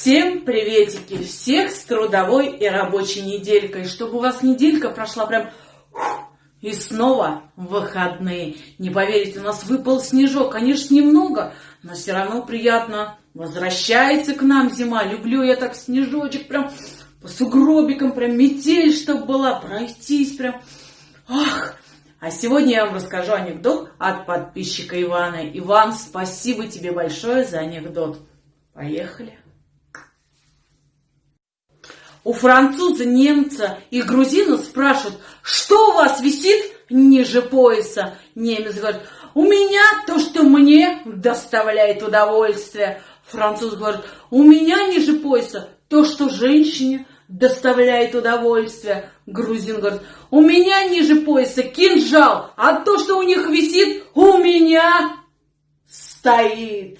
Всем приветики! Всех с трудовой и рабочей неделькой. Чтобы у вас неделька прошла прям... И снова выходные. Не поверите, у нас выпал снежок. Конечно, немного, но все равно приятно. Возвращается к нам зима. Люблю я так снежочек прям по сугробикам, прям метель, чтобы была, пройтись прям. Ах! А сегодня я вам расскажу анекдот от подписчика Ивана. Иван, спасибо тебе большое за анекдот. Поехали. У француза, немца и грузина спрашивают, что у вас висит ниже пояса? Немец говорит, у меня то, что мне доставляет удовольствие. Француз говорит, у меня ниже пояса то, что женщине доставляет удовольствие. Грузин говорит, у меня ниже пояса кинжал, а то, что у них висит, у меня стоит.